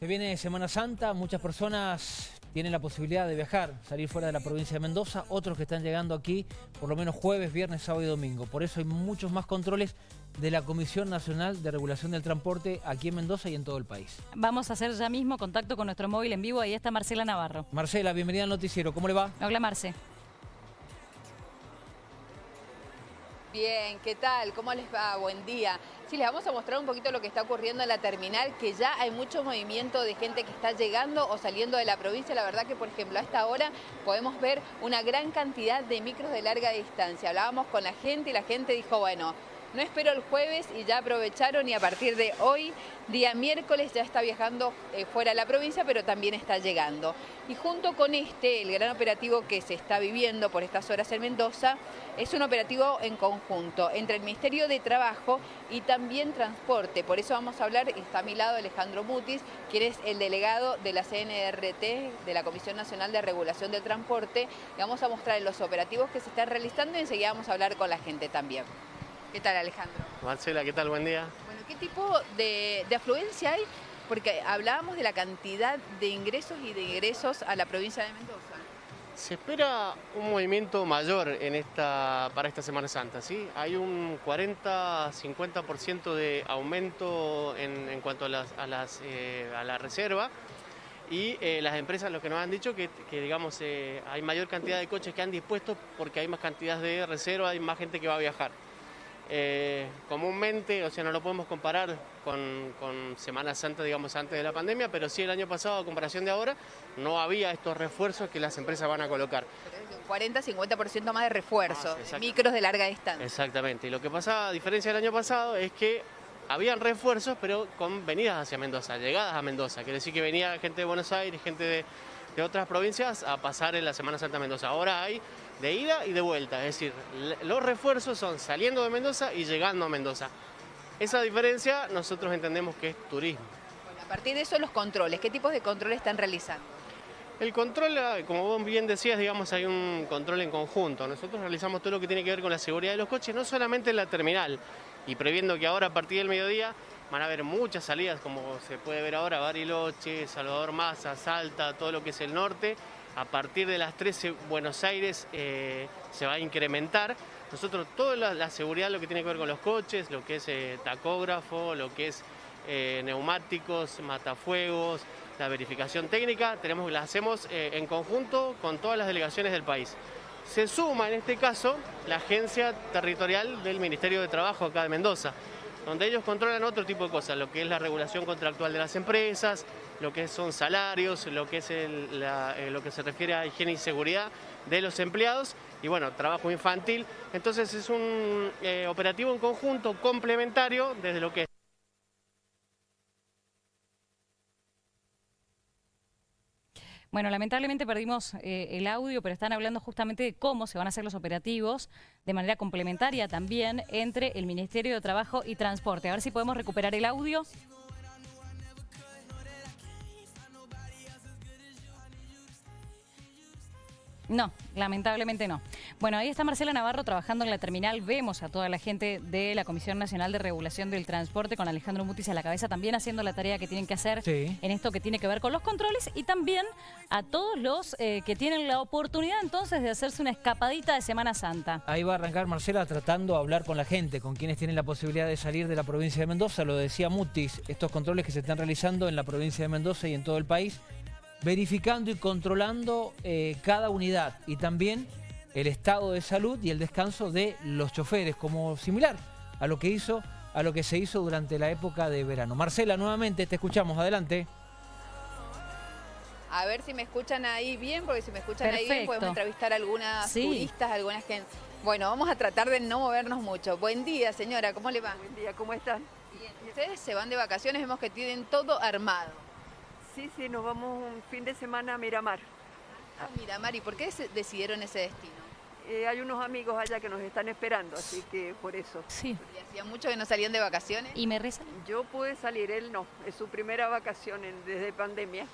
Se viene Semana Santa, muchas personas tienen la posibilidad de viajar, salir fuera de la provincia de Mendoza, otros que están llegando aquí por lo menos jueves, viernes, sábado y domingo. Por eso hay muchos más controles de la Comisión Nacional de Regulación del Transporte aquí en Mendoza y en todo el país. Vamos a hacer ya mismo contacto con nuestro móvil en vivo, ahí está Marcela Navarro. Marcela, bienvenida al noticiero, ¿cómo le va? Hola Marce. Bien, ¿qué tal? ¿Cómo les va? Buen día. Sí, les vamos a mostrar un poquito lo que está ocurriendo en la terminal, que ya hay mucho movimiento de gente que está llegando o saliendo de la provincia. La verdad que, por ejemplo, a esta hora podemos ver una gran cantidad de micros de larga distancia. Hablábamos con la gente y la gente dijo, bueno, no espero el jueves y ya aprovecharon y a partir de hoy, día miércoles, ya está viajando eh, fuera de la provincia, pero también está llegando. Y junto con este, el gran operativo que se está viviendo por estas horas en Mendoza, es un operativo en conjunto entre el Ministerio de Trabajo y también Transporte. Por eso vamos a hablar, está a mi lado Alejandro Mutis, quien es el delegado de la CNRT, de la Comisión Nacional de Regulación del Transporte. Le vamos a mostrar los operativos que se están realizando y enseguida vamos a hablar con la gente también. ¿Qué tal Alejandro? Marcela, ¿qué tal? Buen día. Bueno, ¿qué tipo de, afluencia hay? Porque hablábamos de la cantidad de ingresos y de ingresos a la provincia de Mendoza. Se espera un movimiento mayor en esta, para esta Semana Santa, ¿sí? Hay un 40-50% de aumento en, cuanto a, las, a, las, eh, a la reserva y eh, las empresas lo que nos han dicho que, que digamos, eh, hay mayor cantidad de coches que han dispuesto porque hay más cantidad de reserva, hay más gente que va a viajar. Eh, comúnmente, o sea, no lo podemos comparar con, Semana Santa, digamos, antes de la pandemia, pero sí el año pasado, a comparación de ahora, no había estos refuerzos que las empresas van a colocar. 40-50% más de refuerzos, ah, micros de larga distancia. Exactamente, y lo que pasaba, a diferencia del año pasado, es que habían refuerzos, pero con venidas hacia Mendoza, llegadas a Mendoza. Quiere decir que venía gente de Buenos Aires, gente de, de otras provincias a pasar en la Semana Santa Mendoza. Ahora hay de ida y de vuelta, es decir, los refuerzos son saliendo de Mendoza y llegando a Mendoza. Esa diferencia nosotros entendemos que es turismo. Bueno, a partir de eso los controles, ¿qué tipos de controles están realizando? El control, ah, como vos bien decías, digamos, hay un control en conjunto. Nosotros realizamos todo lo que tiene que ver con la seguridad de los coches, no solamente en la terminal, y previendo que ahora a partir del mediodía van a haber muchas salidas, como se puede ver ahora, Bariloche, Salvador Maza, Salta, todo lo que es el norte, a partir de las 13 Buenos Aires eh, se va a incrementar. Nosotros toda la, seguridad, lo que tiene que ver con los coches, lo que es eh, tacógrafo, lo que es eh, neumáticos, matafuegos, la verificación técnica, tenemos, la hacemos en conjunto con todas las delegaciones del país. Se suma en este caso la agencia territorial del Ministerio de Trabajo acá de Mendoza, donde ellos controlan otro tipo de cosas, lo que es la regulación contractual de las empresas, lo que son salarios, lo que, es eh, lo que se refiere a higiene y seguridad de los empleados y bueno, trabajo infantil. Entonces es un eh, operativo en conjunto complementario desde lo que Bueno, lamentablemente perdimos eh, el audio, pero están hablando justamente de cómo se van a hacer los operativos de manera complementaria también entre el Ministerio de Trabajo y Transporte. A ver si podemos recuperar el audio. No, lamentablemente no. Bueno, ahí está Marcela Navarro trabajando en la terminal. Vemos a toda la gente de la Comisión Nacional de Regulación del Transporte con Alejandro Mutis a la cabeza también haciendo la tarea que tienen que hacer en esto que tiene que ver con los controles y también a todos los eh, que tienen la oportunidad entonces de hacerse una escapadita de Semana Santa. Ahí va a arrancar Marcela tratando de hablar con la gente, con quienes tienen la posibilidad de salir de la provincia de Mendoza. Lo decía Mutis, estos controles que se están realizando en la provincia de Mendoza y en todo el país verificando y controlando eh, cada unidad y también el estado de salud y el descanso de los choferes, como similar a lo que hizo, a lo que se hizo durante la época de verano. Marcela, nuevamente te escuchamos, adelante. A ver si me escuchan ahí bien, porque si me escuchan ahí bien podemos entrevistar a algunas turistas, algunas que... Bueno, vamos a tratar de no movernos mucho. Buen día, señora, ¿cómo le va? Buen día, ¿cómo están? Bien. Ustedes se van de vacaciones, vemos que tienen todo armado. Sí, sí, nos vamos un fin de semana a Miramar. Ah, Miramar, ¿y por qué decidieron ese destino? Eh, hay unos amigos allá que nos están esperando, así que por eso. Sí. ¿Y hacía mucho que no salían de vacaciones? ¿Y me rezan? Yo pude salir, él no. Es su primera vacación desde pandemia.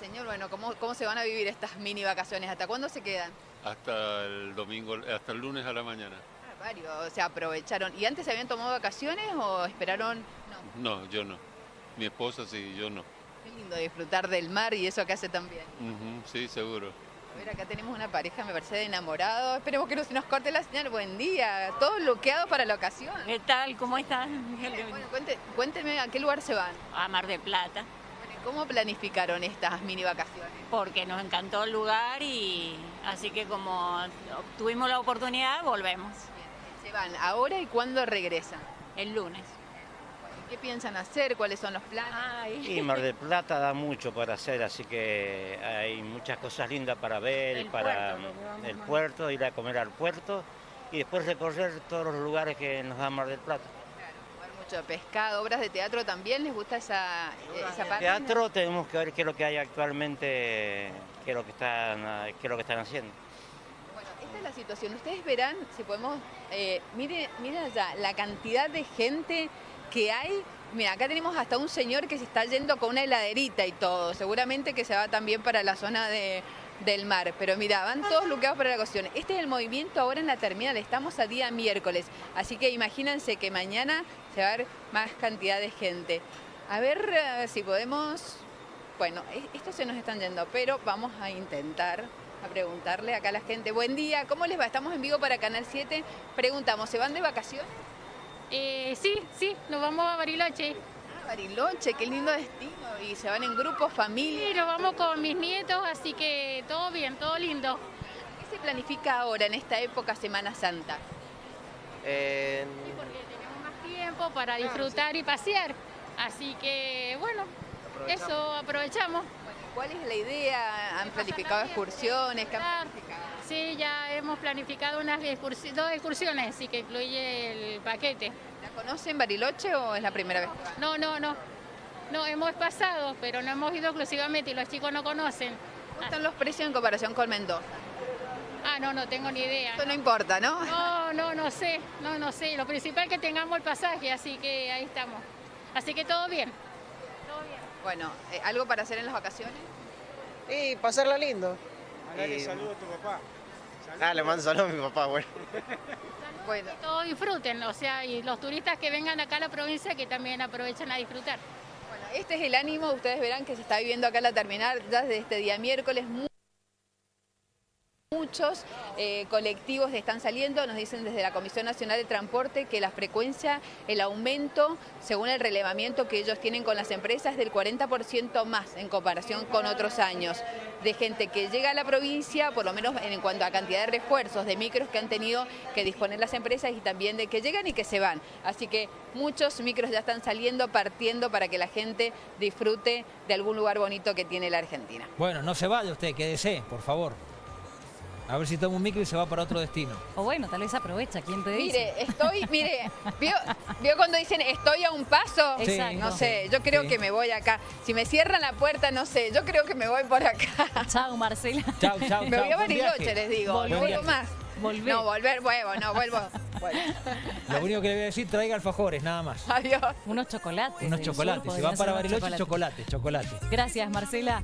señor, bueno, ¿cómo, ¿cómo se van a vivir estas mini vacaciones? ¿Hasta cuándo se quedan? Hasta el domingo, hasta el lunes a la mañana. Ah, varios, o sea, aprovecharon. ¿Y antes se habían tomado vacaciones o esperaron? No, no yo no. Mi esposa sí, yo no. Qué lindo disfrutar del mar y eso que hace también. Sí, seguro. A ver, acá tenemos una pareja, me parece, de enamorados. Esperemos que no se nos corte la señal. Buen día. Todos bloqueados para la ocasión. ¿Qué tal? ¿Cómo están? Bueno, cuente- cuénteme a qué lugar se van. A Mar de Plata, Bueno, ¿y ¿Cómo planificaron estas mini vacaciones? porque nos encantó el lugar y así que como tuvimos la oportunidad, volvemos Se van ahora y cuándo regresan. el lunes. ¿Qué piensan hacer? ¿Cuáles son los planes? Y Mar del Plata da mucho para hacer, así que hay muchas cosas lindas para ver, El para puerto, el puerto, ir a comer al puerto y después recorrer todos los lugares que nos da Mar del Plata. Mucho pescado, obras de teatro también. ¿Les gusta esa, esa parte? Teatro tenemos que ver qué es lo que hay actualmente, qué es lo que están, qué es lo que están haciendo. Bueno, esta es la situación. Ustedes verán, si podemos, eh, mire, mire allá, la cantidad de gente que hay. Mira, acá tenemos hasta un señor que se está yendo con una heladerita y todo. Seguramente que se va también para la zona de- del mar. Pero mira, van todos bloqueados para la cuestión. Este es el movimiento ahora en la terminal. Estamos a día miércoles. Así que imagínense que mañana se va a ver más cantidad de gente. A ver eh, si podemos... Bueno, e- estos se nos están yendo, pero vamos a intentar a preguntarle acá a la gente. Buen día, ¿cómo les va? Estamos en vivo para Canal 7. Preguntamos, ¿se van de vacaciones? Eh, sí, sí, nos vamos a Bariloche. Ah, Bariloche, qué lindo destino. Y se van en grupo, familia. Sí, nos vamos con mis nietos, así que todo bien, todo lindo. ¿Qué se planifica ahora en esta época Semana Santa? Sí, porque tenemos más tiempo para disfrutar y pasear. Así que, bueno, eso aprovechamos. Bueno, ¿Cuál es la idea? ¿Han planificado excursiones? ¿Qué han Claro. planificado? Sí, ya hemos planificado unas excursi- dos excursiones, así que incluye el paquete. ¿La conocen Bariloche o es la primera vez? No, no, no. No, hemos pasado, pero no hemos ido exclusivamente y los chicos no conocen. ¿Cómo están los precios en comparación con Mendoza? Ah, no, no tengo ni idea. Esto no importa, ¿no? No, no, no sé, no, no sé. Lo principal es que tengamos el pasaje, así que ahí estamos. Así que todo bien. Todo bien. Bueno, eh, ¿algo para hacer en las vacaciones? Y pasarla lindo. Mandale saludo a tu papá. Ah, le mando saludos a mi papá, bueno. Bueno, Que todos disfruten, o sea, y los turistas que vengan acá a la provincia que también aprovechen a disfrutar. Bueno, este es el ánimo, ustedes verán que se está viviendo acá en la terminal ya desde este día miércoles. Mu- Muchos eh, colectivos están saliendo, nos dicen desde la Comisión Nacional de Transporte que la frecuencia, el aumento, según el relevamiento que ellos tienen con las empresas, es del 40% más en comparación con otros años. De gente que llega a la provincia, por lo menos en cuanto a cantidad de refuerzos, de micros que han tenido que disponer las empresas y también de que llegan y que se van. Así que muchos micros ya están saliendo, partiendo para que la gente disfrute de algún lugar bonito que tiene la Argentina. Bueno, no se vaya usted, quédese, por favor. A ver si toma un micro y se va para otro destino. O bueno, tal vez aprovecha, ¿quién te dice? Mire, estoy, mire, ¿vio, vio cuando dicen estoy a un paso? Sí. Exacto. No sé, yo creo Sí. que me voy acá. Si me cierran la puerta, no sé, yo creo que me voy por acá. Chao, Marcela. Chao, chao, Me voy a. Bariloche, les digo. No vuelvo más. Volvé. No, volver, vuelvo, no, vuelvo. Bueno, Lo único que le voy a decir, traiga alfajores, nada más. adiós. Unos chocolates. Unos chocolates. Si va para Bariloche, chocolate, chocolate. Gracias, Marcela.